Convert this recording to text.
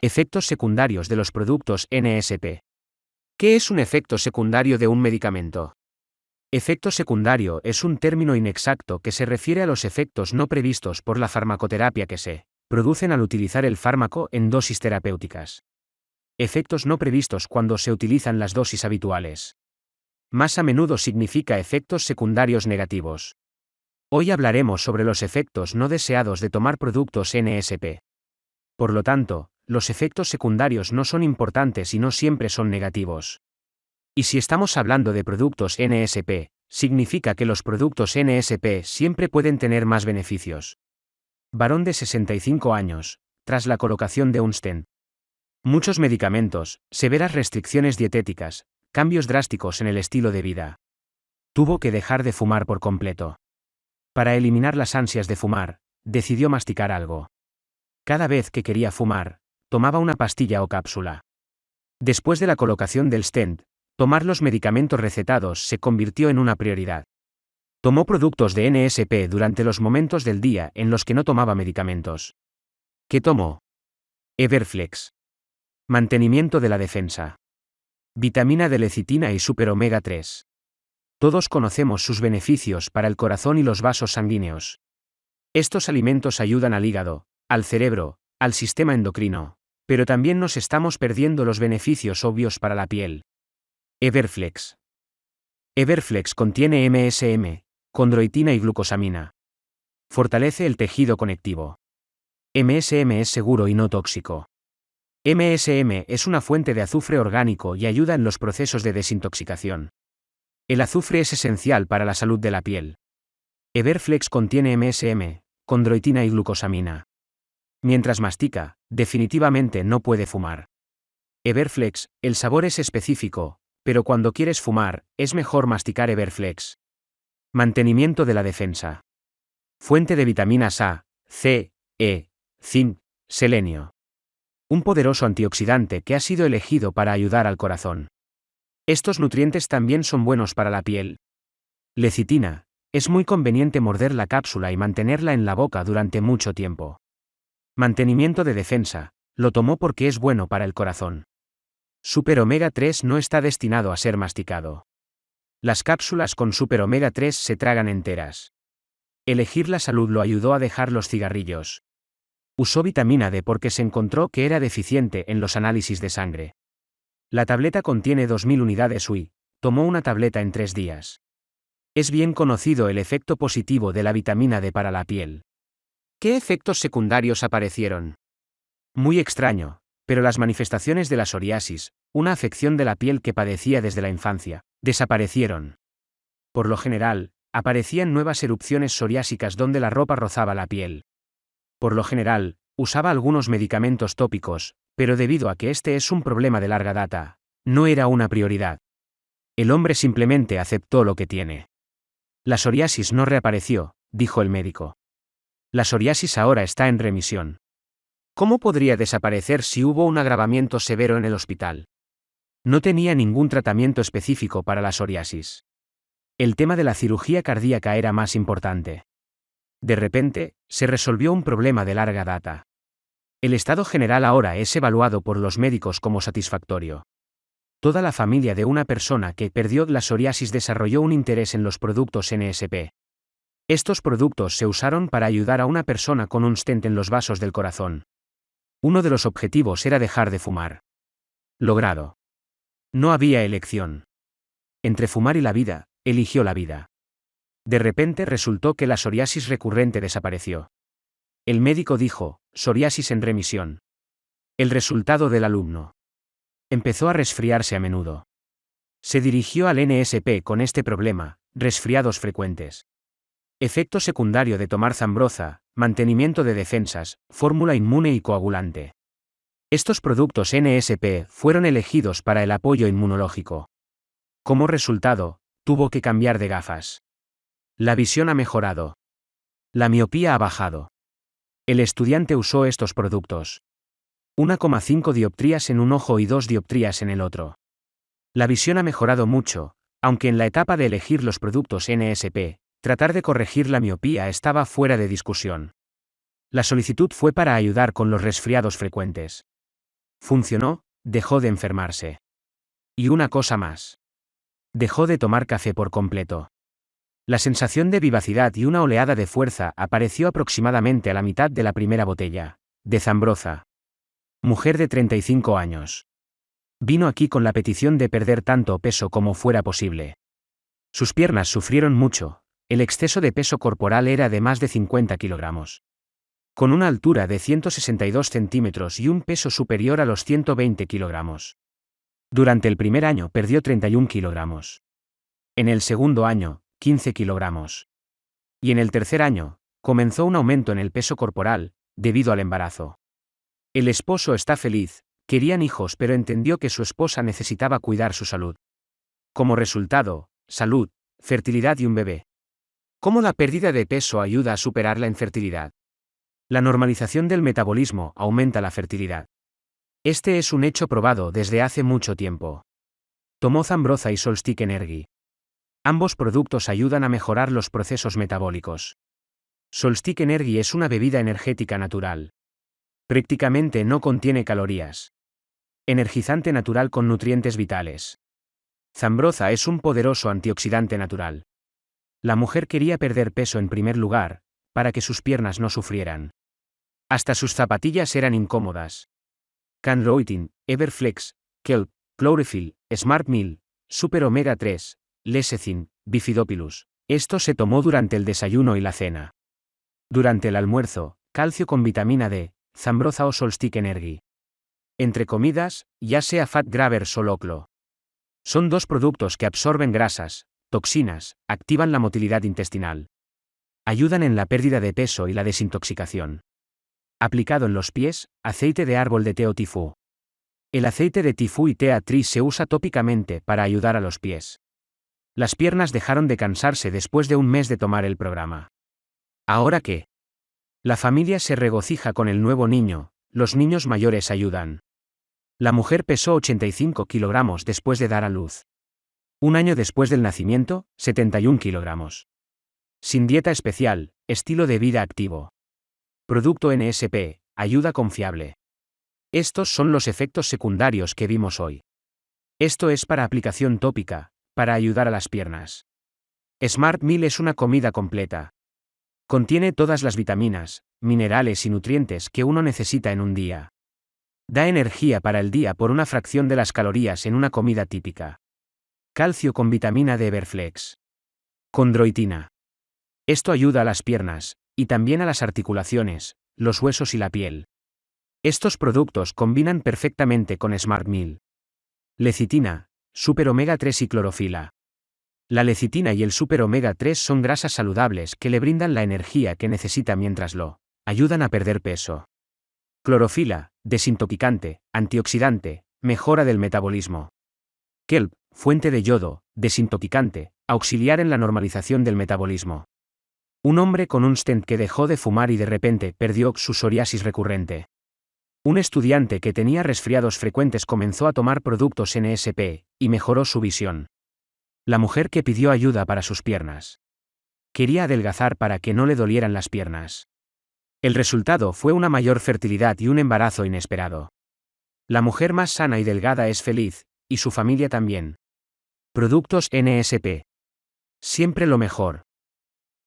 Efectos secundarios de los productos NSP. ¿Qué es un efecto secundario de un medicamento? Efecto secundario es un término inexacto que se refiere a los efectos no previstos por la farmacoterapia que se producen al utilizar el fármaco en dosis terapéuticas. Efectos no previstos cuando se utilizan las dosis habituales. Más a menudo significa efectos secundarios negativos. Hoy hablaremos sobre los efectos no deseados de tomar productos NSP. Por lo tanto, los efectos secundarios no son importantes y no siempre son negativos. Y si estamos hablando de productos NSP, significa que los productos NSP siempre pueden tener más beneficios. Varón de 65 años, tras la colocación de un stent. Muchos medicamentos, severas restricciones dietéticas, cambios drásticos en el estilo de vida. Tuvo que dejar de fumar por completo. Para eliminar las ansias de fumar, decidió masticar algo. Cada vez que quería fumar, tomaba una pastilla o cápsula. Después de la colocación del stent, tomar los medicamentos recetados se convirtió en una prioridad. Tomó productos de NSP durante los momentos del día en los que no tomaba medicamentos. ¿Qué tomó? Everflex. Mantenimiento de la defensa. Vitamina de lecitina y super omega 3. Todos conocemos sus beneficios para el corazón y los vasos sanguíneos. Estos alimentos ayudan al hígado, al cerebro, al sistema endocrino, pero también nos estamos perdiendo los beneficios obvios para la piel. Everflex. Everflex contiene MSM, condroitina y glucosamina. Fortalece el tejido conectivo. MSM es seguro y no tóxico. MSM es una fuente de azufre orgánico y ayuda en los procesos de desintoxicación. El azufre es esencial para la salud de la piel. Everflex contiene MSM, condroitina y glucosamina. Mientras mastica, definitivamente no puede fumar. Everflex, el sabor es específico, pero cuando quieres fumar, es mejor masticar Everflex. Mantenimiento de la defensa. Fuente de vitaminas A, C, E, zinc, selenio. Un poderoso antioxidante que ha sido elegido para ayudar al corazón. Estos nutrientes también son buenos para la piel. Lecitina. Es muy conveniente morder la cápsula y mantenerla en la boca durante mucho tiempo. Mantenimiento de defensa, lo tomó porque es bueno para el corazón. Super omega 3 no está destinado a ser masticado. Las cápsulas con super omega 3 se tragan enteras. Elegir la salud lo ayudó a dejar los cigarrillos. Usó vitamina D porque se encontró que era deficiente en los análisis de sangre. La tableta contiene 2.000 unidades UI, tomó una tableta en tres días. Es bien conocido el efecto positivo de la vitamina D para la piel. ¿Qué efectos secundarios aparecieron? Muy extraño, pero las manifestaciones de la psoriasis, una afección de la piel que padecía desde la infancia, desaparecieron. Por lo general, aparecían nuevas erupciones psoriásicas donde la ropa rozaba la piel. Por lo general, usaba algunos medicamentos tópicos, pero debido a que este es un problema de larga data, no era una prioridad. El hombre simplemente aceptó lo que tiene. La psoriasis no reapareció, dijo el médico. La psoriasis ahora está en remisión. ¿Cómo podría desaparecer si hubo un agravamiento severo en el hospital? No tenía ningún tratamiento específico para la psoriasis. El tema de la cirugía cardíaca era más importante. De repente, se resolvió un problema de larga data. El estado general ahora es evaluado por los médicos como satisfactorio. Toda la familia de una persona que perdió la psoriasis desarrolló un interés en los productos NSP. Estos productos se usaron para ayudar a una persona con un stent en los vasos del corazón. Uno de los objetivos era dejar de fumar. Logrado. No había elección. Entre fumar y la vida, eligió la vida. De repente resultó que la psoriasis recurrente desapareció. El médico dijo, psoriasis en remisión. El resultado del alumno. Empezó a resfriarse a menudo. Se dirigió al NSP con este problema, resfriados frecuentes. Efecto secundario de tomar zambroza, mantenimiento de defensas, fórmula inmune y coagulante. Estos productos NSP fueron elegidos para el apoyo inmunológico. Como resultado, tuvo que cambiar de gafas. La visión ha mejorado. La miopía ha bajado. El estudiante usó estos productos. 1,5 dioptrías en un ojo y 2 dioptrías en el otro. La visión ha mejorado mucho, aunque en la etapa de elegir los productos NSP, Tratar de corregir la miopía estaba fuera de discusión. La solicitud fue para ayudar con los resfriados frecuentes. Funcionó, dejó de enfermarse. Y una cosa más. Dejó de tomar café por completo. La sensación de vivacidad y una oleada de fuerza apareció aproximadamente a la mitad de la primera botella. De Zambroza. Mujer de 35 años. Vino aquí con la petición de perder tanto peso como fuera posible. Sus piernas sufrieron mucho, el exceso de peso corporal era de más de 50 kilogramos. Con una altura de 162 centímetros y un peso superior a los 120 kilogramos. Durante el primer año perdió 31 kilogramos. En el segundo año, 15 kilogramos. Y en el tercer año, comenzó un aumento en el peso corporal, debido al embarazo. El esposo está feliz, querían hijos pero entendió que su esposa necesitaba cuidar su salud. Como resultado, salud, fertilidad y un bebé. ¿Cómo la pérdida de peso ayuda a superar la infertilidad? La normalización del metabolismo aumenta la fertilidad. Este es un hecho probado desde hace mucho tiempo. Tomó Zambroza y Solstick Energy. Ambos productos ayudan a mejorar los procesos metabólicos. Solstick Energy es una bebida energética natural. Prácticamente no contiene calorías. Energizante natural con nutrientes vitales. Zambroza es un poderoso antioxidante natural. La mujer quería perder peso en primer lugar, para que sus piernas no sufrieran. Hasta sus zapatillas eran incómodas. Canroitin, Everflex, Kelp, Chlorophyll, Smart Meal, Super Omega 3, Lecithin, bifidopilus. Esto se tomó durante el desayuno y la cena. Durante el almuerzo, calcio con vitamina D, zambroza o solstick energy. Entre comidas, ya sea fat gravers o loclo. Son dos productos que absorben grasas, toxinas, activan la motilidad intestinal. Ayudan en la pérdida de peso y la desintoxicación. Aplicado en los pies, aceite de árbol de té o tifú. El aceite de tifú y tea tris se usa tópicamente para ayudar a los pies. Las piernas dejaron de cansarse después de un mes de tomar el programa. ¿Ahora qué? La familia se regocija con el nuevo niño, los niños mayores ayudan. La mujer pesó 85 kilogramos después de dar a luz. Un año después del nacimiento, 71 kilogramos. Sin dieta especial, estilo de vida activo. Producto NSP, ayuda confiable. Estos son los efectos secundarios que vimos hoy. Esto es para aplicación tópica, para ayudar a las piernas. Smart Meal es una comida completa. Contiene todas las vitaminas, minerales y nutrientes que uno necesita en un día. Da energía para el día por una fracción de las calorías en una comida típica. Calcio con vitamina D Everflex. Condroitina. Esto ayuda a las piernas, y también a las articulaciones, los huesos y la piel. Estos productos combinan perfectamente con Smart Meal. Lecitina, Super omega 3 y clorofila. La lecitina y el super omega 3 son grasas saludables que le brindan la energía que necesita mientras lo ayudan a perder peso. Clorofila, desintoxicante, antioxidante, mejora del metabolismo. Kelp, fuente de yodo, desintoxicante, auxiliar en la normalización del metabolismo. Un hombre con un stent que dejó de fumar y de repente perdió su psoriasis recurrente. Un estudiante que tenía resfriados frecuentes comenzó a tomar productos NSP, y mejoró su visión. La mujer que pidió ayuda para sus piernas. Quería adelgazar para que no le dolieran las piernas. El resultado fue una mayor fertilidad y un embarazo inesperado. La mujer más sana y delgada es feliz, y su familia también. Productos NSP. Siempre lo mejor.